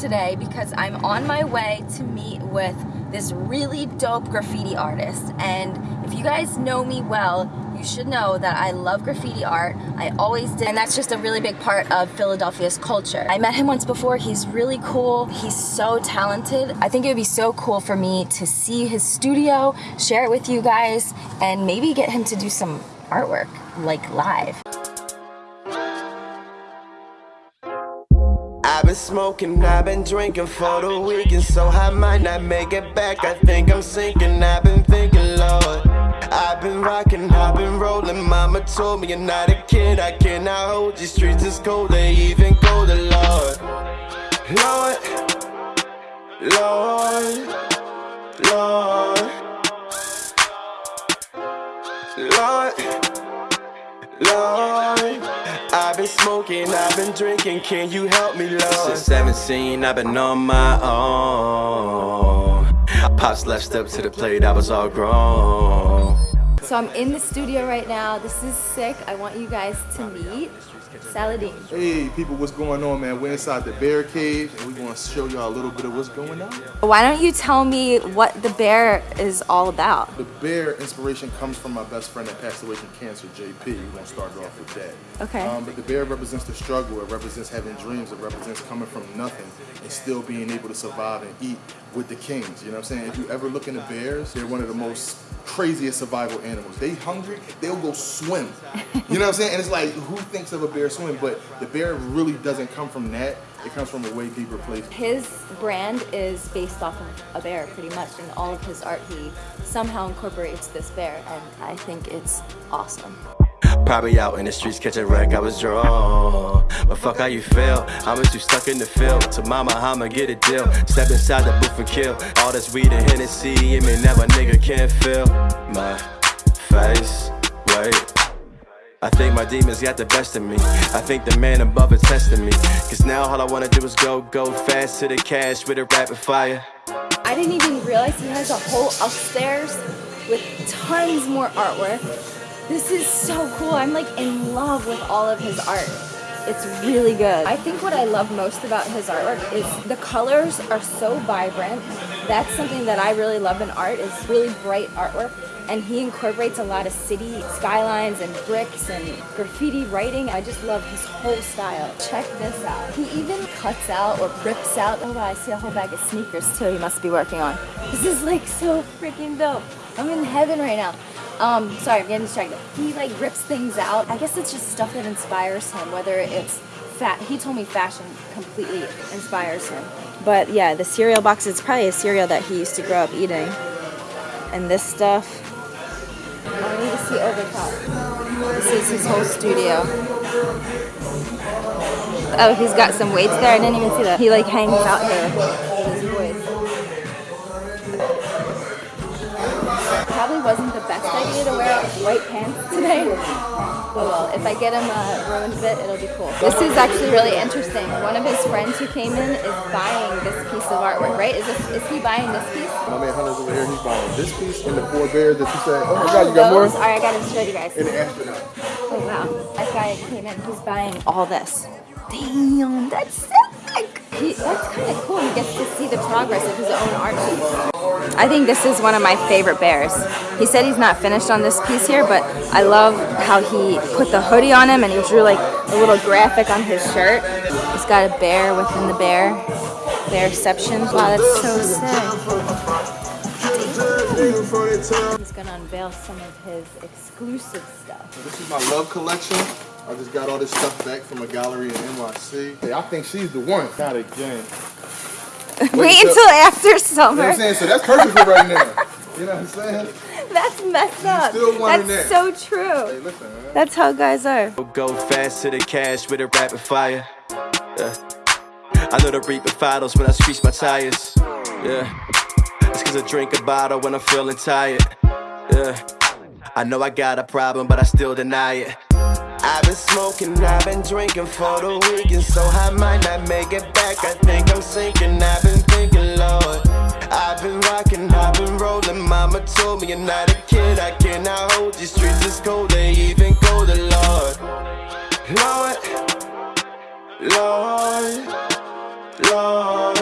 today because I'm on my way to meet with this really dope graffiti artist. And if you guys know me well, you should know that I love graffiti art. I always did, and that's just a really big part of Philadelphia's culture. I met him once before. He's really cool. He's so talented. I think it would be so cool for me to see his studio, share it with you guys, and maybe get him to do some artwork, like live. Been smoking, I've been drinking for the weekend, so I might not make it back. I think I'm sinking, I've been thinking, Lord. I've been rocking, I've been rolling. Mama told me you're not a kid, I cannot hold these streets is cold, they even colder, Lord. Lord, Lord, Lord, Lord, Lord. I've been smoking, I've been drinking, can you help me, Lord? Since 17, I've been on my own. Pops left up to the plate, I was all grown. So I'm in the studio right now. This is sick. I want you guys to meet Saladin. Hey people, what's going on man? We're inside the bear cave and we're gonna show y'all a little bit of what's going on. Why don't you tell me what the bear is all about? The bear inspiration comes from my best friend that passed away from cancer, JP. We're gonna start off with that. Okay. Um, but the bear represents the struggle, it represents having dreams, it represents coming from nothing and still being able to survive and eat with the kings. You know what I'm saying? If you ever look into bears, they're one of the most craziest survival animals. They hungry, they'll go swim. You know what I'm saying? And it's like, who thinks of a bear swimming? But the bear really doesn't come from that. It comes from a way deeper place. His brand is based off of a bear pretty much. In all of his art, he somehow incorporates this bear. And I think it's awesome. Probably out in the streets catching wreck, I was drawn. But fuck how you feel, I'm too stuck in the field. To mama, I'ma get a deal. Step inside the booth and kill. All this weed and Hennessy, it may never nigga can't feel my face. Wait. I think my demons got the best of me. I think the man above is testing me. Cause now all I wanna do is go, go fast to the cash with a rapid fire. I didn't even realize he has a whole upstairs with tons more artwork. This is so cool. I'm like in love with all of his art. It's really good. I think what I love most about his artwork is the colors are so vibrant. That's something that I really love in art is really bright artwork. And he incorporates a lot of city skylines and bricks and graffiti writing. I just love his whole style. Check this out. He even cuts out or rips out. Oh, I see a whole bag of sneakers too he must be working on. This is like so freaking dope. I'm in heaven right now. Um, sorry, I'm getting distracted. He like rips things out. I guess it's just stuff that inspires him, whether it's fat. He told me fashion completely inspires him. But yeah, the cereal box is probably a cereal that he used to grow up eating. And this stuff, I need to see over top. This is his whole studio. Oh, he's got some weights there. I didn't even see that. He like hangs out here white pants today. Oh well, if I get him a ruined bit, it'll be cool. This is actually really interesting. One of his friends who came in is buying this piece of artwork, right? Is this is he buying this piece? My man Hunter's over here, he's buying this piece and the four bears that you said, oh my god, you Oh, got more? All right, I gotta show you guys. And the astronaut. Oh wow, that guy came in. He's buying all this. Damn, that's sick. He, that's kind of cool. He gets to see the progress of his own art piece. I think this is one of my favorite bears. He said he's not finished on this piece here, but I love how he put the hoodie on him and he drew like a little graphic on his shirt. He's got a bear within the bear. Bearception. Wow, that's so sick. He's gonna unveil some of his exclusive stuff. This is my love collection. I just got all this stuff back from a gallery in NYC. Hey, I think she's the one. Not again. Wait so- until after summer. You know what summer. I'm saying? So that's perfect for right now. You know what I'm saying? That's messed up. still wanting That's that. so true. Hey, listen. That's how guys are. Go fast to the cash with a rapid fire. Yeah. I know the reaper files when I screech my tires. Yeah. It's cause I drink a bottle when I'm feeling tired. Yeah. I know I got a problem, but I still deny it. I've been smoking, I've been drinking for the weekend, so I might not make it back. I think I'm sinking, I've been thinking, Lord. I've been rocking, I've been rolling. Mama told me you're not a kid, I cannot hold these streets is cold, they even colder, Lord. Lord, Lord, Lord.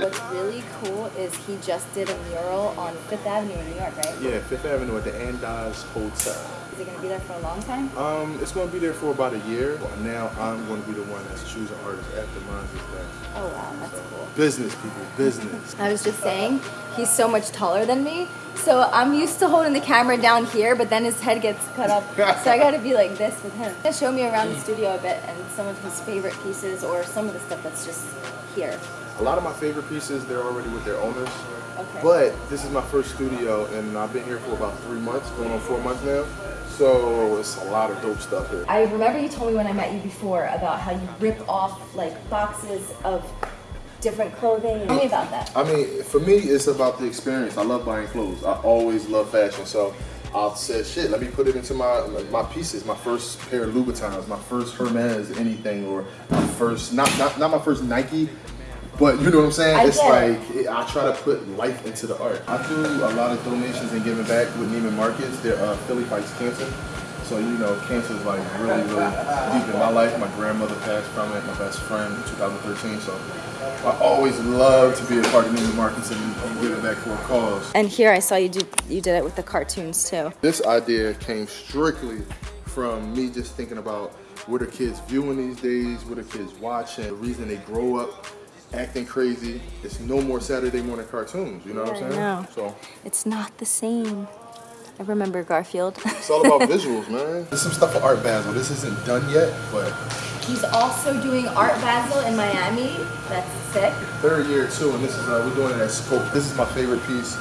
What's really cool is he just did a mural on Fifth Avenue in New York, right? Yeah, Fifth Avenue at the Andaz Hotel. Is it gonna be there for a long time? Um, it's going to be there for about a year. Now I'm going to be the one that's choosing artists after mine is done. Oh wow, that's cool. Business, people, business. I was just saying, he's so much taller than me. So I'm used to holding the camera down here, but then his head gets cut off. so I gotta be like this with him. Show me around the studio a bit and some of his favorite pieces or some of the stuff that's just here. A lot of my favorite pieces, they're already with their owners. Okay. But this is my first studio, and I've been here for about three months, going on four months now. So it's a lot of dope stuff here. I remember you told me when I met you before about how you rip off like boxes of different clothing. Tell me about that. I mean, for me, it's about the experience. I love buying clothes. I always love fashion. So I said, shit, let me put it into my my pieces. My first pair of Louboutins, my first Hermes anything, or my first, not, not, not my first Nike, but you know what I'm saying? I it's like, it- I try to put life into the art. I do a lot of donations and giving back with Neiman Marcus. They're uh, Philly Fights Cancer. So, you know, cancer is like really, really deep in my life. My grandmother passed from it, my best friend in 2013. So I always love to be a part of Neiman Marcus and, and giving back for a cause. And here I saw you do you did it with the cartoons too. This idea came strictly from me just thinking about what are kids viewing these days, what are kids watching, the reason they grow up acting crazy. It's no more Saturday morning cartoons, you know what Yeah, I I'm saying? know. So It's not the same. I remember Garfield. it's all about visuals, man. There's some stuff for Art Basel. This isn't done yet, but He's also doing Art Basel in Miami. That's sick. third year too, and this is uh, we're doing it at Scope. This is my favorite piece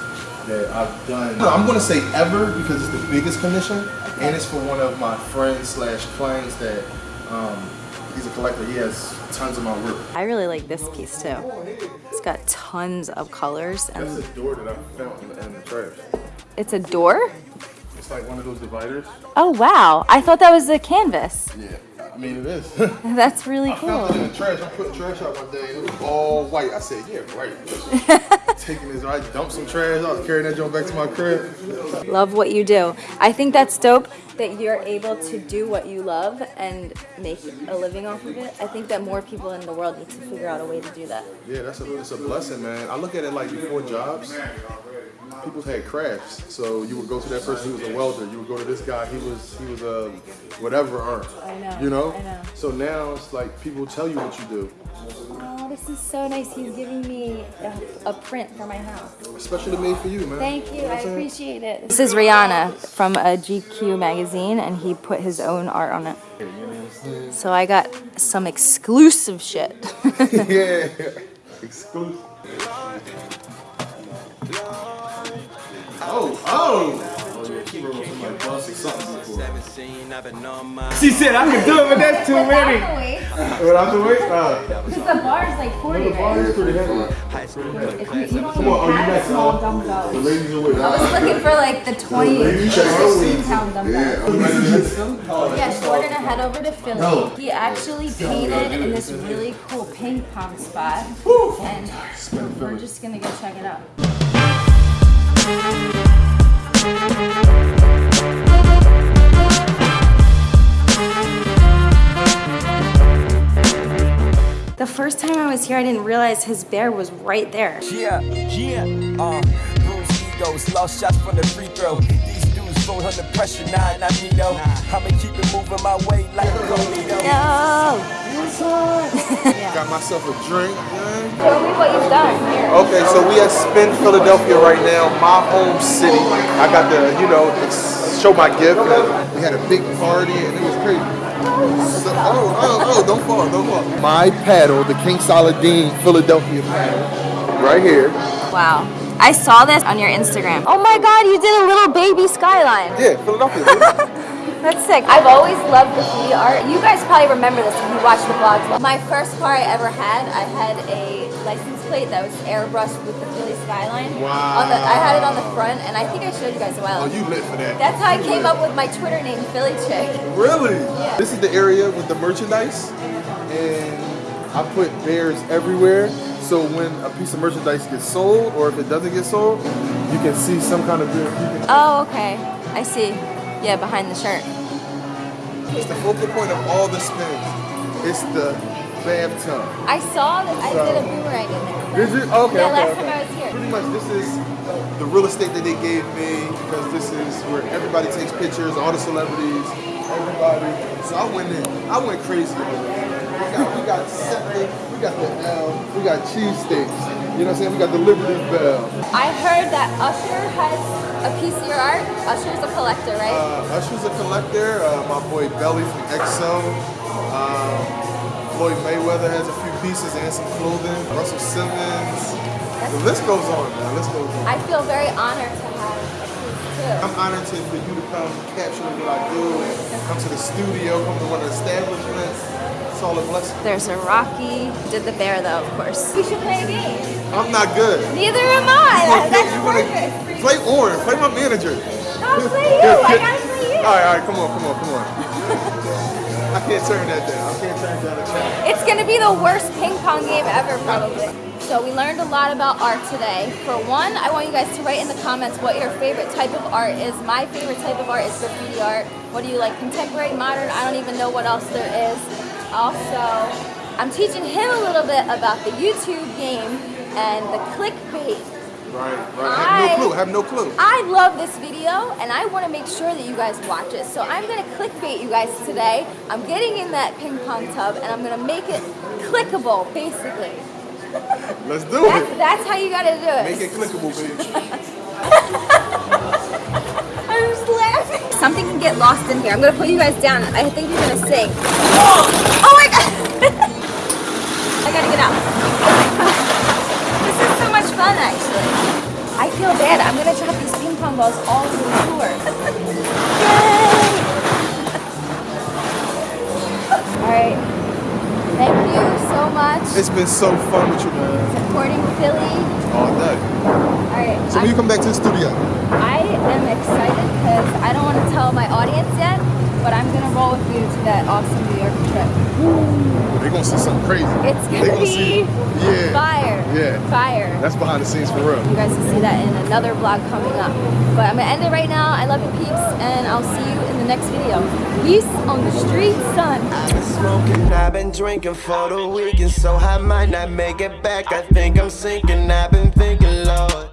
that I've done. I'm gonna say ever because it's the biggest commission, and it's for one of my friends slash clients that um, he's a collector. He has tons of my work. I really like this piece too. It's got tons of colors That's and a door that I found in, the trash. it's a door? It's like one of those dividers. Oh wow. I thought that was a canvas. Yeah, mean it is. That's really I found it cool. in the trash. I put trash out one day and it was all white. I said, yeah, right. Taking this, I dumped some trash. I was carrying that joint back to my crib. Love what you do. I think that's dope that you're able to do what you love and make a living off of it. I think that more people in the world need to figure out a way to do that. Yeah, that's a, it's a blessing, man. I look at it like before jobs, people had crafts. So you would go to that person who was a welder. You would go to this guy. He was he was a whatever art. I know, You know. I know. So now it's like people tell you what you do, Oh, this is so nice. He's giving me a, a print for my house. especially made for you, man. Thank you. know I appreciate it. This is Rihanna from uh, a GQ magazine, and he put his own art on it. So I got some exclusive shit. yeah. Exclusive. Oh, oh! Oh, yeah, she wrote somebody busted something before. 17, I've been on my She said I can do it, but that's too many. What I have to wait? Uh, the bar is like 40, The bar is pretty heavy. high school If you, you don't Come on, oh, have small uh, dumbbells. The ladies are with I was looking for like the 20, Ladies check her 16 weight. pound dumbbells. Yeah. Yeah, so we're gonna head over to Philly. He actually painted in this really cool ping pong spot, and we're just gonna go check it out. The first time I was here, I didn't realize his bear was right there. Yeah, yeah. Uh, bruised egos, lost shots from the free throw. These dudes fold under pressure, nah, not me though. I'ma keep it moving my way like a. No! Got myself a drink, man. Show me what you've done here. Okay, so we at Spin Philadelphia right now, my home city. I got to, you know, show my gift. We had a big party and it was crazy. So- oh, oh, oh, don't fall, don't fall. My paddle, the King Saladin Philadelphia paddle, right here. Wow. I saw this on your Instagram. Oh my god, you did a little baby skyline. Yeah, Philadelphia. That's sick. I've always loved graffiti art. You guys probably remember this if you watch the vlogs. My first car I ever had, I had a license plate that was airbrushed with the Philly skyline. Wow. The, I had it on the front, and I think I showed you guys a while. Oh, ago. oh, you lit for that. That's how I came up with my Twitter name, Philly Chick. Really? Yeah. This is the area with the merchandise, and I put bears everywhere. So when a piece of merchandise gets sold, or if it doesn't get sold, you can see some kind of bear. Oh, okay. I see. Yeah, behind the shirt. It's the focal point of all the spins. It's the bathtub. I saw that I So- did a boomerang in there. Did you? Okay. Yeah, okay, last okay. time I was here. Pretty much, this is the real estate that they gave me because this is where everybody takes pictures, all the celebrities, everybody. So I went in, I went crazy. We got, we got SEPTA, we got the L, we got cheesesteaks. You know what I'm saying? We got the Liberty Bell. I heard that Usher has a piece of your art. Usher's a collector, right? Uh, Usher's a collector. Uh, my boy Belly from XO. Um, Floyd Mayweather has a few pieces and some clothing. Russell Simmons. The list goes on, man. The list goes on. I feel very honored to have a piece too. I'm honored to, for you to come capture what I do and come to the studio, come to one of the establishments. It's all blessing. There's a Rocky. Did the bear though, of course. We should play a game. I'm not good. Neither am I. You wanna- That's you perfect. play Orange. Play my manager. I'll play you. I gotta play you. All right, all right. Come on, come on, come on. I can't turn that down. I can't turn that down the. It's gonna be the worst ping pong game ever, probably. So we learned a lot about art today. For one, I want you guys to write in the comments what your favorite type of art is. My favorite type of art is graffiti art. What do you like? Contemporary, modern? I don't even know what else there is. Also, I'm teaching him a little bit about the YouTube game and the clickbait. Right, right. I have no clue. Have no clue. I love this video and I want to make sure that you guys watch it. So I'm going to clickbait you guys today. I'm getting in that ping pong tub and I'm going to make it clickable, basically. Let's do That's, it. that's how you got to do it. Make it clickable, baby. Something can get lost in here. I'm going to put you guys down. I think you're going to sing. Oh my God. I got to get out. this is so much fun, actually. I feel bad. I'm going to drop these ping pong balls all over the floor. Yay! All right. Thank you so much It's been so fun with you, man. supporting Philly. All day. All right. So when you come back to the studio, I am excited because I don't want to tell my audience yet, but I'm gonna roll with you to that awesome New York trip. they're gonna see something crazy. It's gonna gonna see- be yeah. fire. Yeah. Fire. That's behind the scenes for real. You guys will see that in another vlog coming up. But I'm gonna end it right now. I love you peeps, and I'll see you in the next video. Peace on the street, son. I've been smoking, I've been drinking for the weekend, so I might not make it back. I think I'm sinking, I've been thinking, Lord.